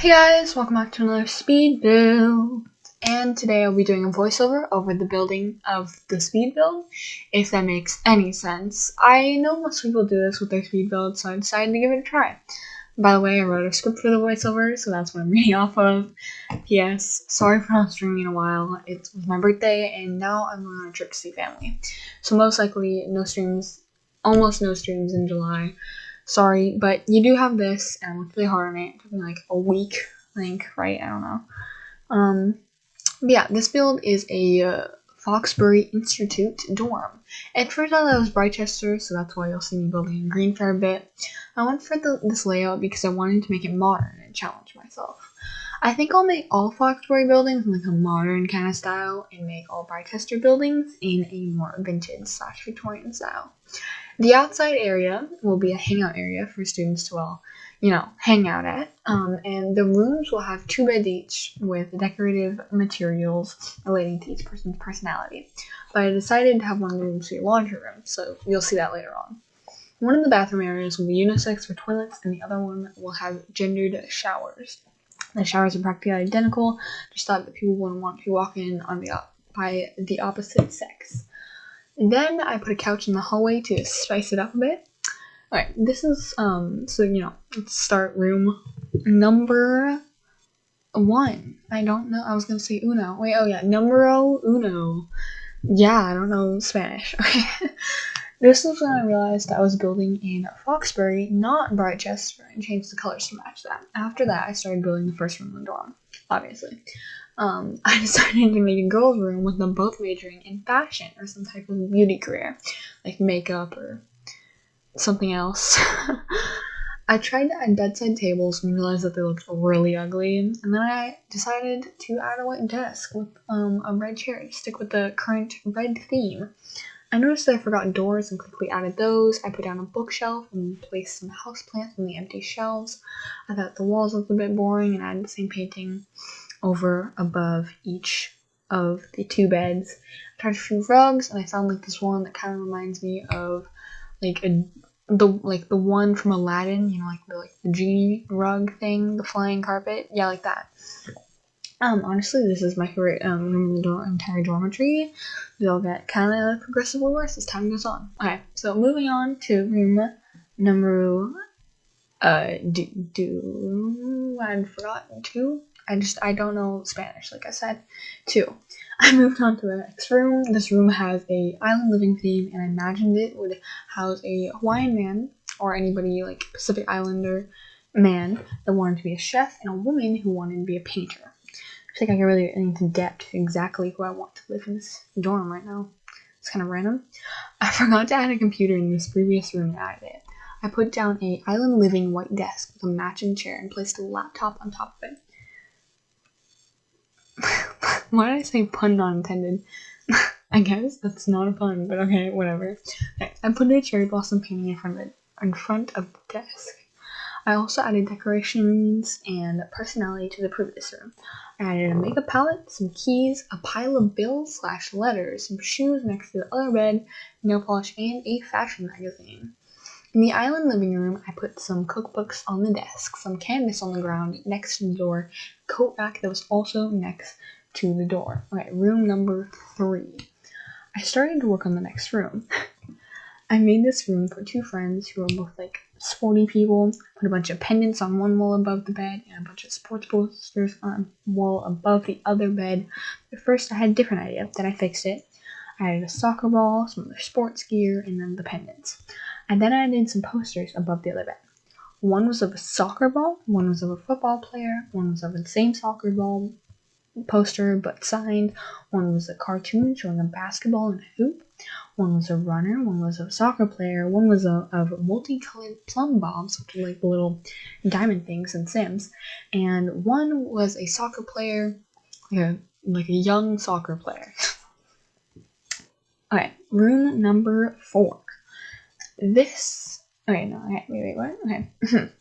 Hey guys, welcome back to another speed build. And today I'll be doing a voiceover over the building of the speed build, if that makes any sense. I know most people do this with their speed build, so I decided to give it a try. By the way, I wrote a script for the voiceover, so that's what I'm reading off of. P.S. Sorry for not streaming in a while. It was my birthday, and now I'm on a trip to see family. So most likely, no streams, almost no streams in July. Sorry, but you do have this, and I worked really hard on it. Took me like a week, I think, right? I don't know. Um, but yeah, this build is a uh, Foxbury Institute dorm. At first I thought it was Britechester, so that's why you'll see me building in green for a bit. I went for the, this layout because I wanted to make it modern and challenge myself. I think I'll make all Foxbury buildings in like a modern kind of style and make all Britechester buildings in a more vintage slash Victorian style. The outside area will be a hangout area for students to, all, you know, hang out at. Um, and the rooms will have two beds each with decorative materials relating to each person's personality. But I decided to have one of the rooms be a laundry room, so you'll see that later on. One of the bathroom areas will be unisex for toilets, and the other one will have gendered showers. The showers are practically identical, just thought that people wouldn't want to walk in on the by the opposite sex. Then I put a couch in the hallway to spice it up a bit. Alright, this is, um, so, you know, let's start room number one. I don't know, I was gonna say uno. Wait, oh yeah, numero uno. Yeah, I don't know Spanish. Okay. This was when I realized I was building in Foxbury, not Britechester, and changed the colors to match that. After that, I started building the first room in the dorm, obviously um, I decided to make a girls' room with them both majoring in fashion or some type of beauty career, like makeup or something else. I tried to add bedside tables and realized that they looked really ugly, and then I decided to add a white desk with um, a red chair to stick with the current red theme. I noticed that I forgot doors and quickly added those. I put down a bookshelf and placed some houseplants on the empty shelves. I thought the walls looked a bit boring and added the same painting over above each of the two beds. I tried a few rugs and I found like this one that kind of reminds me of like a the like the one from Aladdin, you know, like the like the genie rug thing, the flying carpet, yeah, like that. Um, honestly, this is my favorite um, room in the entire dormitory. They'll get kind of progressively worse as time goes on. Okay, so moving on to room number uh do do I forgot two I just I don't know Spanish, like I said. Two, I moved on to the next room. This room has a island living theme, and I imagined it would house a Hawaiian man or anybody like Pacific Islander man that wanted to be a chef, and a woman who wanted to be a painter. I think I can really into depth exactly who I want to live in this dorm right now. It's kind of random. I forgot to add a computer in this previous room and added it. I put down a island living white desk with a matching chair and placed a laptop on top of it. Why did I say pun not intended? I guess that's not a pun, but okay, whatever. Okay, I put a cherry blossom painting in front of it, in front of the desk. I also added decorations and personality to the previous room. Added a makeup palette, some keys, a pile of bills slash letters, some shoes next to the other bed, nail polish, and a fashion magazine. In the island living room, I put some cookbooks on the desk, some canvas on the ground next to the door, coat rack that was also next to the door. Okay, room number three. I started to work on the next room. I made this room for two friends who are both like sporty people. Put a bunch of pendants on one wall above the bed and a bunch of sports posters on wall above the other bed. At first, I had a different idea, then I fixed it. I added a soccer ball, some other sports gear, and then the pendants. And then I added some posters above the other bed. One was of a soccer ball, one was of a football player, one was of the same soccer ball poster but signed, one was a cartoon showing a basketball and a hoop, one was a runner, one was a soccer player, one was a, of multicolored plumbobs, which are like little diamond things in Sims, and one was a soccer player, like a, like a young soccer player. okay, room number four this. Okay, no, okay, wait, wait, what? Okay.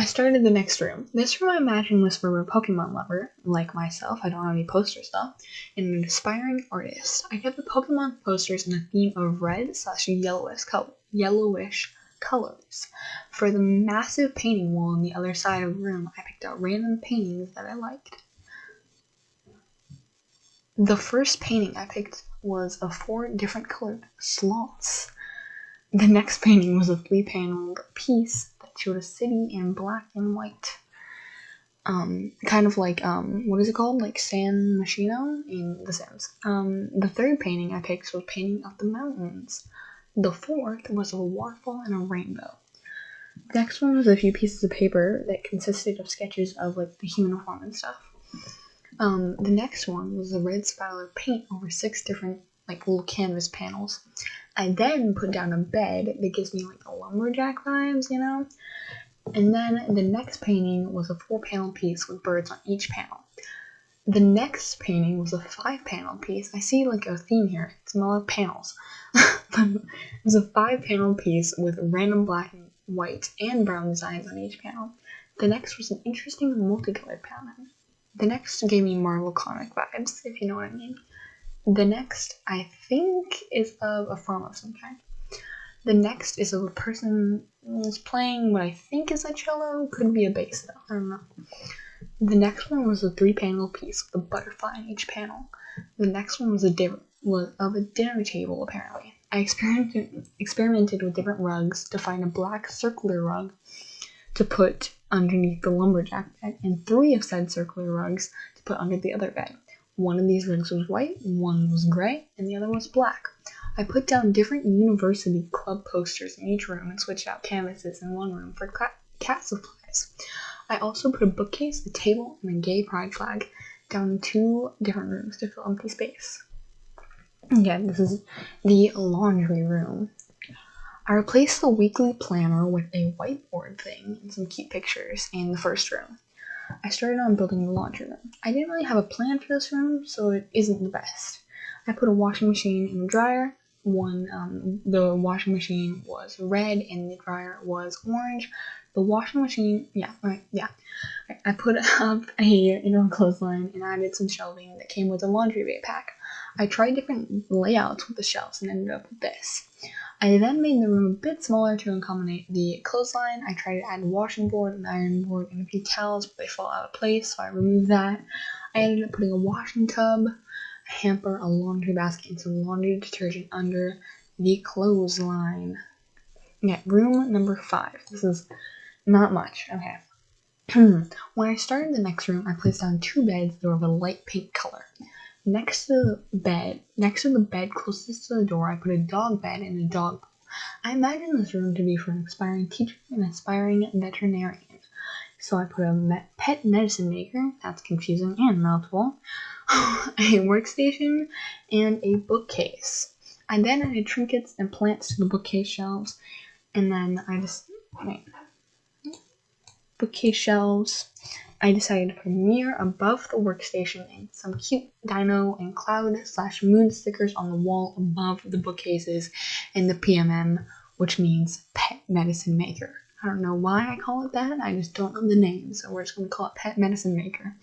I started the next room. This room I imagined was for a Pokemon lover, like myself. I don't have any poster stuff. And an aspiring artist. I kept the Pokemon posters in a theme of red slash yellowish color, yellowish colors. For the massive painting wall on the other side of the room, I picked out random paintings that I liked. The first painting I picked was of four different colored sloths. The next painting was a three paneled piece showed a city in black and white. Um, kind of like, um, what is it called? Like San Myshuno in The Sims. Um, the third painting I picked was painting of the mountains. The fourth was a waterfall and a rainbow. The next one was a few pieces of paper that consisted of sketches of like the human form and stuff. Um, the next one was a red of paint over six different like little canvas panels. I then put down a bed that gives me like a lumberjack vibes, you know? And then the next painting was a four panel piece with birds on each panel. The next painting was a five panel piece. I see like a theme here. It's more panels. it was a five panel piece with random black and white and brown designs on each panel. The next was an interesting multicolored pattern. The next gave me Marvel comic vibes, if you know what I mean. The next, I think, is of a form of some kind. The next is of a person who's playing what I think is a cello, could be a bass though, I don't know. The next one was a three panel piece with a butterfly in each panel. The next one was a different was of a dinner table apparently. I experimented experimented with different rugs to find a black circular rug to put underneath the lumberjack bed and three of said circular rugs to put under the other bed. One of these rugs was white, one was gray, and the other was black. I put down different university club posters in each room and switched out canvases in one room for cat supplies. I also put a bookcase, a table, and a gay pride flag down in two different rooms to fill empty space. Again, this is the laundry room. I replaced the weekly planner with a whiteboard thing and some cute pictures in the first room. I started on building the laundry room. I didn't really have a plan for this room, so it isn't the best. I put a washing machine and a dryer. One, um, the washing machine was red and the dryer was orange. The washing machine, yeah, right, yeah. I put up a indoor clothesline and added some shelving that came with a laundry day pack. I tried different layouts with the shelves and ended up with this. I then made the room a bit smaller to accommodate the clothesline. I tried to add a washing board, an iron board, and a few towels, but they fall out of place, so I removed that. I ended up putting a washing tub, a hamper, a laundry basket, and some laundry detergent under the clothesline. Yeah, room number five. This is not much. Okay. when I started the next room, I placed down two beds that were of a light pink color. Next to the bed, next to the bed closest to the door, I put a dog bed and a dog pool. I imagine this room to be for an aspiring teacher and aspiring veterinarian. So I put a pet medicine maker, that's confusing and mouthful, a workstation, and a bookcase. I then added trinkets and plants to the bookcase shelves, and then I just wait. Bookcase shelves, I decided to put a mirror above the workstation and some cute dino and cloud slash moon stickers on the wall above the bookcases and the PMM, which means Pet Medicine Maker. I don't know why I call it that, I just don't know the name, so we're just to call it Pet Medicine Maker.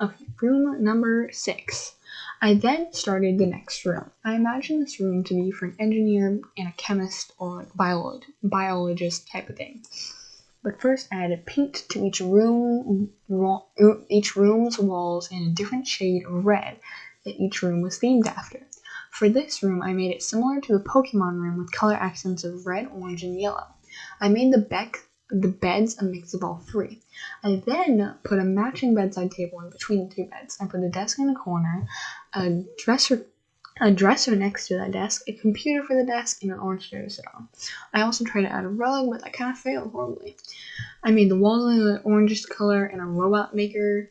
Okay, room number six. I then started the next room. I imagine this room to be for an engineer and a chemist or biolog- biologist type of thing. But first I added paint to each room, each room's walls in a different shade of red that each room was themed after. For this room, I made it similar to the Pokemon room with color accents of red, orange, and yellow. I made the beck the beds a mix of all three. I then put a matching bedside table in between the two beds. I put a desk in the corner, a dresser a dresser next to that desk, a computer for the desk, and an orange chair to sit on. I also tried to add a rug, but that kind of failed horribly. I made the walls the orangish color and a robot maker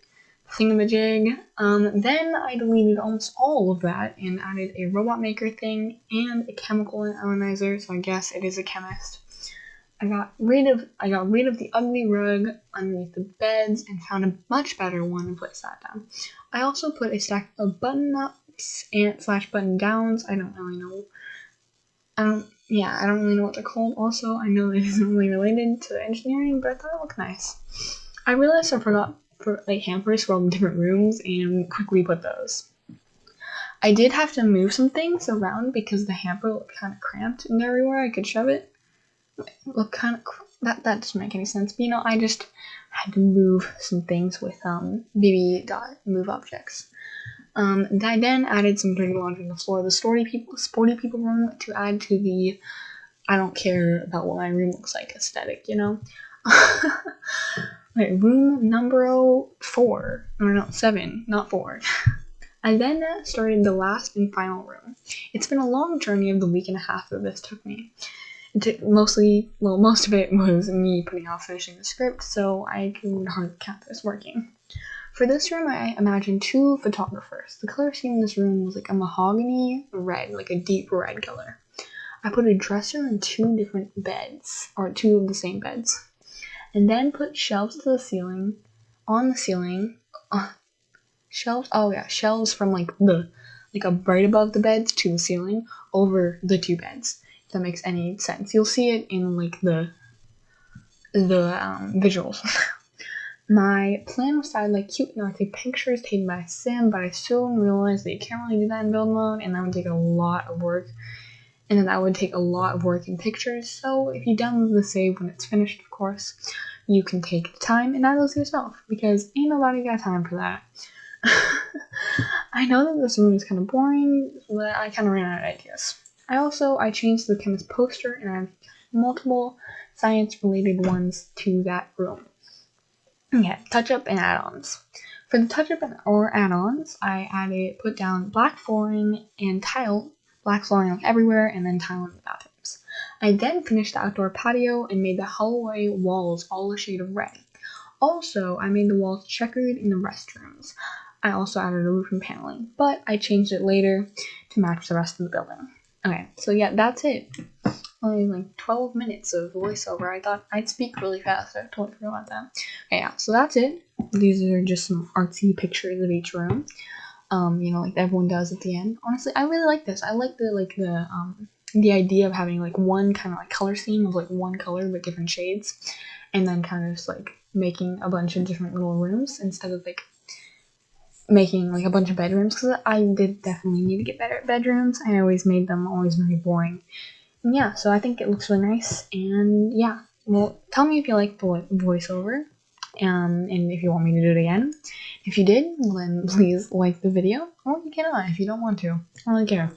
thingamajig. Um, then I deleted almost all of that and added a robot maker thing and a chemical analyzer, so I guess it is a chemist. I got rid of I got rid of the ugly rug underneath the beds and found a much better one and placed that down. I also put a stack of button up and slash button downs. I don't really know. I don't. Yeah, I don't really know what they're called. Also, I know it isn't really related to engineering, but I thought it looked nice. I realized I forgot for like hampers for all the different rooms and quickly put those. I did have to move some things around because the hamper looked kind of cramped and everywhere I could shove it. look kind of that that doesn't make any sense. But you know, I just had to move some things with um BB dot move objects. Um, I then added some dirty laundry on the floor the sporty people sporty people room to add to the I don't care about what my room looks like aesthetic, you know. Wait, room number four or no seven, not four. I then started the last and final room. It's been a long journey of the week and a half that this took me It took mostly, well, most of it was me putting off finishing the script, so I can hardly count this working. For this room, I imagined two photographers. The color scheme in this room was like a mahogany red, like a deep red color. I put a dresser and two different beds, or two of the same beds, and then put shelves to the ceiling, on the ceiling, uh, shelves, oh yeah, shelves from like the, like a right above the beds to the ceiling over the two beds if that makes any sense. You'll see it in like the the um, visuals. My plan was to add like cute know, take pictures taken by Sim, but I soon realized that you can't really do that in build mode, and that would take a lot of work. And then that would take a lot of work in pictures. So if you download the save when it's finished, of course, you can take the time and add those yourself because ain't nobody got time for that. I know that this room is kind of boring, but I kind of ran out of ideas. I also I changed the chemist poster and I have multiple science related ones to that room. Okay, touch up and add-ons. For the touch up or add-ons, I added put down black flooring and tile, black flooring like everywhere, and then tile in the bathrooms. I then finished the outdoor patio and made the hallway walls all a shade of red. Also, I made the walls checkered in the restrooms. I also added a roof and paneling, but I changed it later to match the rest of the building. Okay, so yeah, that's it. Only like 12 minutes of voiceover. I thought I'd speak really fast. I totally forgot about that. Okay, yeah, so that's it. These are just some artsy pictures of each room. Um, you know, like everyone does at the end. Honestly, I really like this. I like the like the um the idea of having like one kind of like color scheme of like one color but different shades, and then kind of just like making a bunch of different little rooms instead of like making like a bunch of bedrooms because I did definitely need to get better at bedrooms. I always made them always very boring. Yeah, so I think it looks really nice. And yeah, well, tell me if you like the voiceover um, and if you want me to do it again. If you did, then please like the video, or you cannot if you don't want to. I don't really care.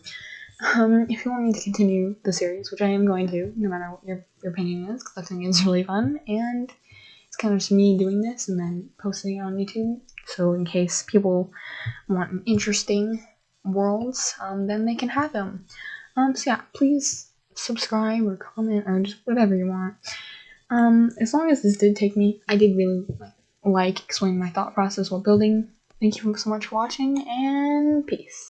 Um, if you want me to continue the series, which I am going to, no matter what your, your opinion is, because I think it's really fun, and it's kind of just me doing this and then posting it on YouTube. So in case people want interesting worlds, um, then they can have them. Um, so yeah, please subscribe or comment or just whatever you want. Um, as long as this did take me, I did really like, explaining my thought process while building. Thank you so much for watching, and peace.